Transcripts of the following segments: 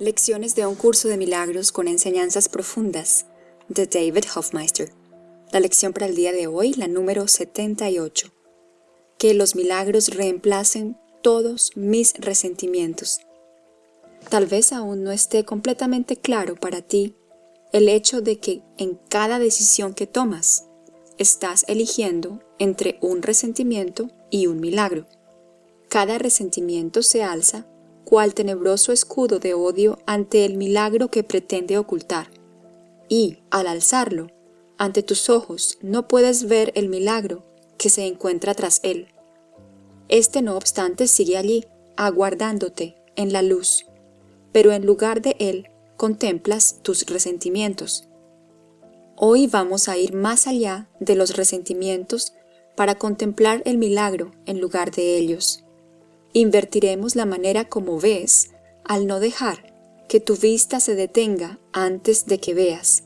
Lecciones de un curso de milagros con enseñanzas profundas de David Hofmeister. La lección para el día de hoy, la número 78. Que los milagros reemplacen todos mis resentimientos. Tal vez aún no esté completamente claro para ti el hecho de que en cada decisión que tomas estás eligiendo entre un resentimiento y un milagro. Cada resentimiento se alza cual tenebroso escudo de odio ante el milagro que pretende ocultar. Y, al alzarlo, ante tus ojos no puedes ver el milagro que se encuentra tras él. Este no obstante sigue allí, aguardándote en la luz, pero en lugar de él contemplas tus resentimientos. Hoy vamos a ir más allá de los resentimientos para contemplar el milagro en lugar de ellos. Invertiremos la manera como ves al no dejar que tu vista se detenga antes de que veas.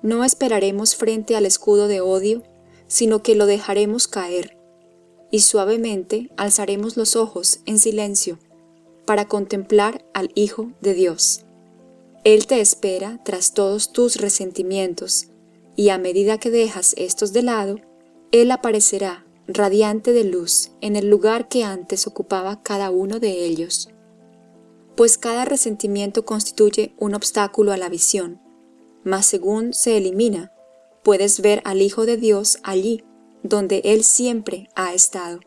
No esperaremos frente al escudo de odio, sino que lo dejaremos caer, y suavemente alzaremos los ojos en silencio para contemplar al Hijo de Dios. Él te espera tras todos tus resentimientos, y a medida que dejas estos de lado, Él aparecerá radiante de luz en el lugar que antes ocupaba cada uno de ellos. Pues cada resentimiento constituye un obstáculo a la visión, mas según se elimina, puedes ver al Hijo de Dios allí, donde Él siempre ha estado.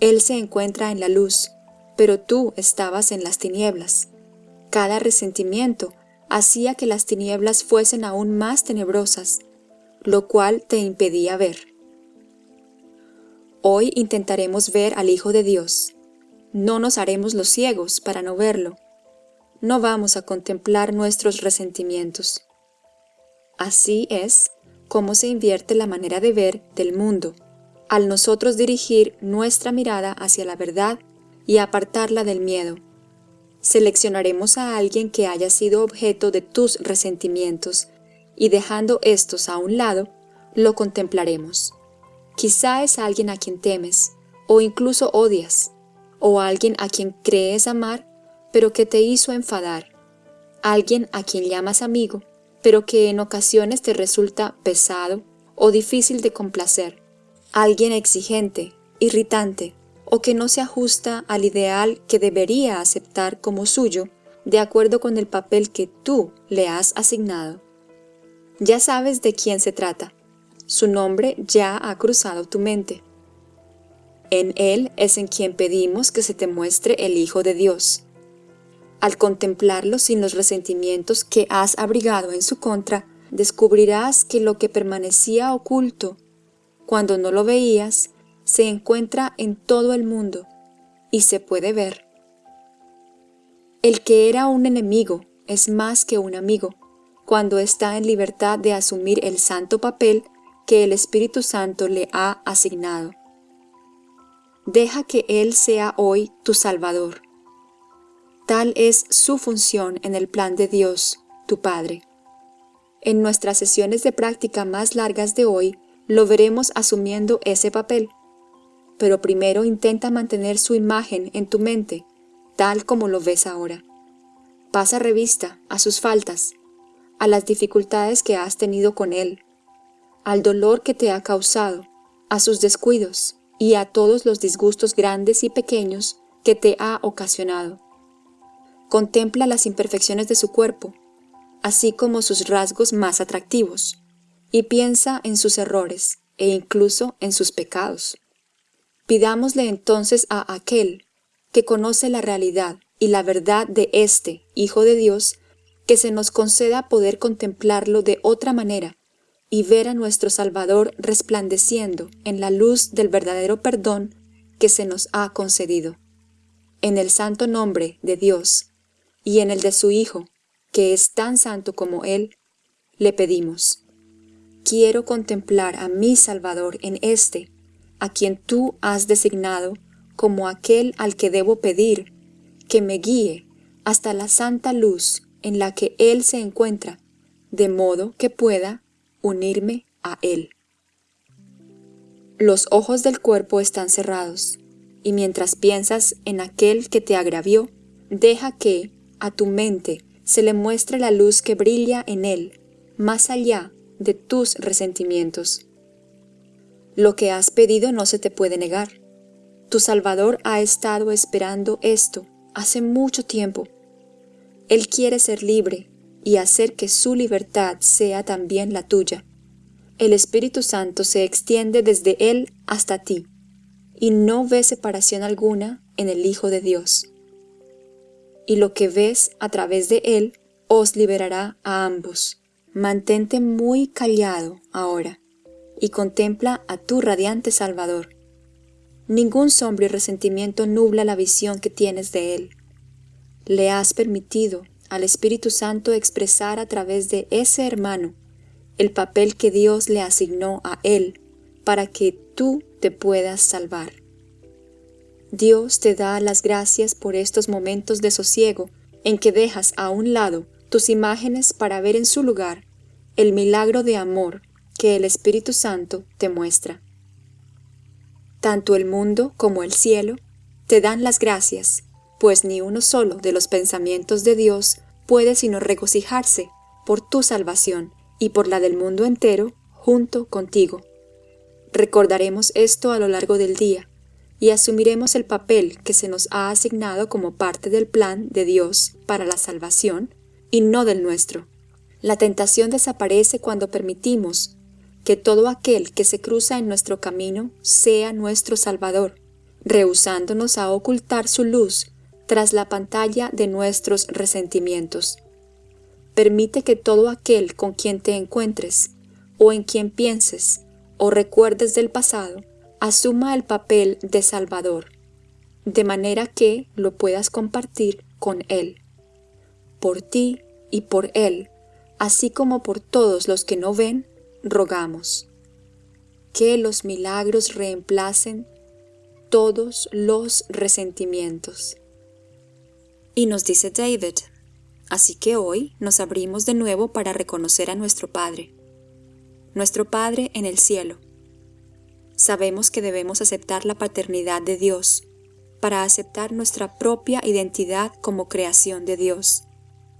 Él se encuentra en la luz, pero tú estabas en las tinieblas. Cada resentimiento hacía que las tinieblas fuesen aún más tenebrosas, lo cual te impedía ver. Hoy intentaremos ver al Hijo de Dios. No nos haremos los ciegos para no verlo. No vamos a contemplar nuestros resentimientos. Así es como se invierte la manera de ver del mundo, al nosotros dirigir nuestra mirada hacia la verdad y apartarla del miedo. Seleccionaremos a alguien que haya sido objeto de tus resentimientos y dejando estos a un lado, lo contemplaremos. Quizá es alguien a quien temes, o incluso odias, o alguien a quien crees amar, pero que te hizo enfadar, alguien a quien llamas amigo, pero que en ocasiones te resulta pesado o difícil de complacer, alguien exigente, irritante, o que no se ajusta al ideal que debería aceptar como suyo de acuerdo con el papel que tú le has asignado. Ya sabes de quién se trata. Su nombre ya ha cruzado tu mente. En Él es en quien pedimos que se te muestre el Hijo de Dios. Al contemplarlo sin los resentimientos que has abrigado en su contra, descubrirás que lo que permanecía oculto, cuando no lo veías, se encuentra en todo el mundo y se puede ver. El que era un enemigo es más que un amigo, cuando está en libertad de asumir el santo papel que el Espíritu Santo le ha asignado. Deja que Él sea hoy tu Salvador. Tal es su función en el plan de Dios, tu Padre. En nuestras sesiones de práctica más largas de hoy, lo veremos asumiendo ese papel. Pero primero intenta mantener su imagen en tu mente, tal como lo ves ahora. Pasa revista a sus faltas, a las dificultades que has tenido con Él, al dolor que te ha causado, a sus descuidos y a todos los disgustos grandes y pequeños que te ha ocasionado. Contempla las imperfecciones de su cuerpo, así como sus rasgos más atractivos, y piensa en sus errores e incluso en sus pecados. Pidámosle entonces a aquel que conoce la realidad y la verdad de este Hijo de Dios, que se nos conceda poder contemplarlo de otra manera y ver a nuestro Salvador resplandeciendo en la luz del verdadero perdón que se nos ha concedido. En el santo nombre de Dios y en el de su Hijo, que es tan santo como Él, le pedimos. Quiero contemplar a mi Salvador en este, a quien tú has designado como aquel al que debo pedir, que me guíe hasta la santa luz en la que Él se encuentra, de modo que pueda unirme a Él. Los ojos del cuerpo están cerrados, y mientras piensas en aquel que te agravió, deja que, a tu mente se le muestre la luz que brilla en él, más allá de tus resentimientos. Lo que has pedido no se te puede negar. Tu Salvador ha estado esperando esto hace mucho tiempo. Él quiere ser libre y hacer que su libertad sea también la tuya. El Espíritu Santo se extiende desde Él hasta ti, y no ve separación alguna en el Hijo de Dios. Y lo que ves a través de Él os liberará a ambos. Mantente muy callado ahora y contempla a tu radiante Salvador. Ningún sombra y resentimiento nubla la visión que tienes de Él. Le has permitido al Espíritu Santo expresar a través de ese hermano el papel que Dios le asignó a Él para que tú te puedas salvar. Dios te da las gracias por estos momentos de sosiego en que dejas a un lado tus imágenes para ver en su lugar el milagro de amor que el Espíritu Santo te muestra. Tanto el mundo como el cielo te dan las gracias, pues ni uno solo de los pensamientos de Dios puede sino regocijarse por tu salvación y por la del mundo entero junto contigo. Recordaremos esto a lo largo del día y asumiremos el papel que se nos ha asignado como parte del plan de Dios para la salvación y no del nuestro. La tentación desaparece cuando permitimos que todo aquel que se cruza en nuestro camino sea nuestro Salvador, rehusándonos a ocultar su luz tras la pantalla de nuestros resentimientos. Permite que todo aquel con quien te encuentres, o en quien pienses, o recuerdes del pasado, asuma el papel de Salvador, de manera que lo puedas compartir con Él. Por ti y por Él, así como por todos los que no ven, rogamos que los milagros reemplacen todos los resentimientos. Y nos dice David, así que hoy nos abrimos de nuevo para reconocer a nuestro Padre, nuestro Padre en el cielo. Sabemos que debemos aceptar la paternidad de Dios para aceptar nuestra propia identidad como creación de Dios,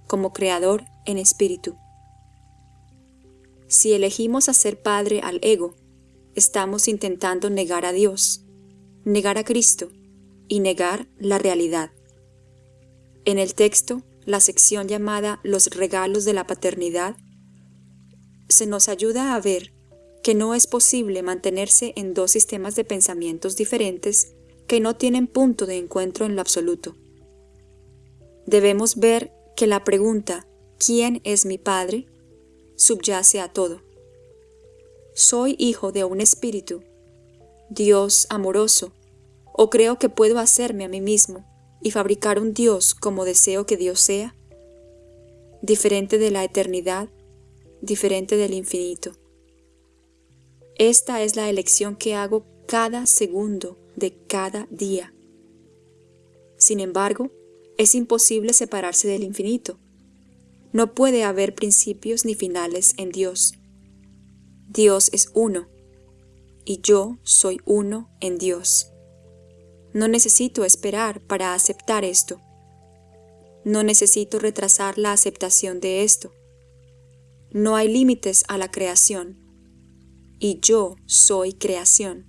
como creador en espíritu. Si elegimos hacer padre al ego, estamos intentando negar a Dios, negar a Cristo y negar la realidad. En el texto, la sección llamada Los regalos de la paternidad, se nos ayuda a ver que no es posible mantenerse en dos sistemas de pensamientos diferentes que no tienen punto de encuentro en lo absoluto. Debemos ver que la pregunta ¿quién es mi Padre? subyace a todo. Soy hijo de un espíritu, Dios amoroso, o creo que puedo hacerme a mí mismo y fabricar un Dios como deseo que Dios sea, diferente de la eternidad, diferente del infinito. Esta es la elección que hago cada segundo de cada día. Sin embargo, es imposible separarse del infinito. No puede haber principios ni finales en Dios. Dios es uno, y yo soy uno en Dios. No necesito esperar para aceptar esto. No necesito retrasar la aceptación de esto. No hay límites a la creación, y yo soy creación.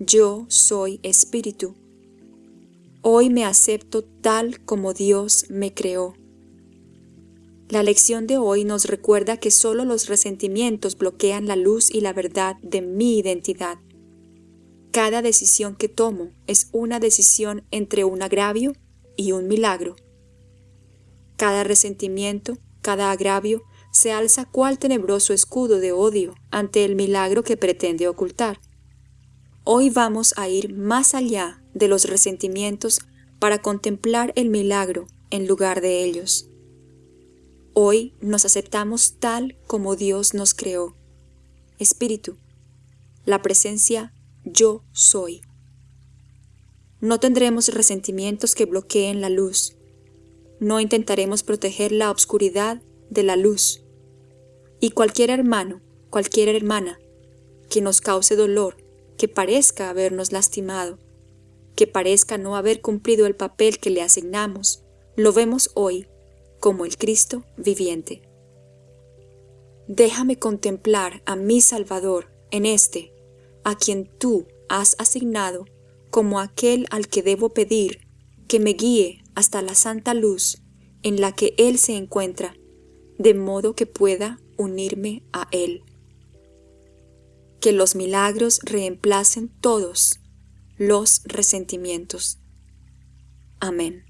Yo soy espíritu. Hoy me acepto tal como Dios me creó. La lección de hoy nos recuerda que solo los resentimientos bloquean la luz y la verdad de mi identidad. Cada decisión que tomo es una decisión entre un agravio y un milagro. Cada resentimiento, cada agravio, se alza cual tenebroso escudo de odio ante el milagro que pretende ocultar. Hoy vamos a ir más allá de los resentimientos para contemplar el milagro en lugar de ellos. Hoy nos aceptamos tal como Dios nos creó. Espíritu, la presencia yo soy. No tendremos resentimientos que bloqueen la luz. No intentaremos proteger la obscuridad de la luz. Y cualquier hermano, cualquier hermana, que nos cause dolor, que parezca habernos lastimado, que parezca no haber cumplido el papel que le asignamos, lo vemos hoy como el Cristo viviente. Déjame contemplar a mi Salvador en este, a quien tú has asignado como aquel al que debo pedir que me guíe hasta la santa luz en la que Él se encuentra, de modo que pueda unirme a Él. Que los milagros reemplacen todos los resentimientos. Amén.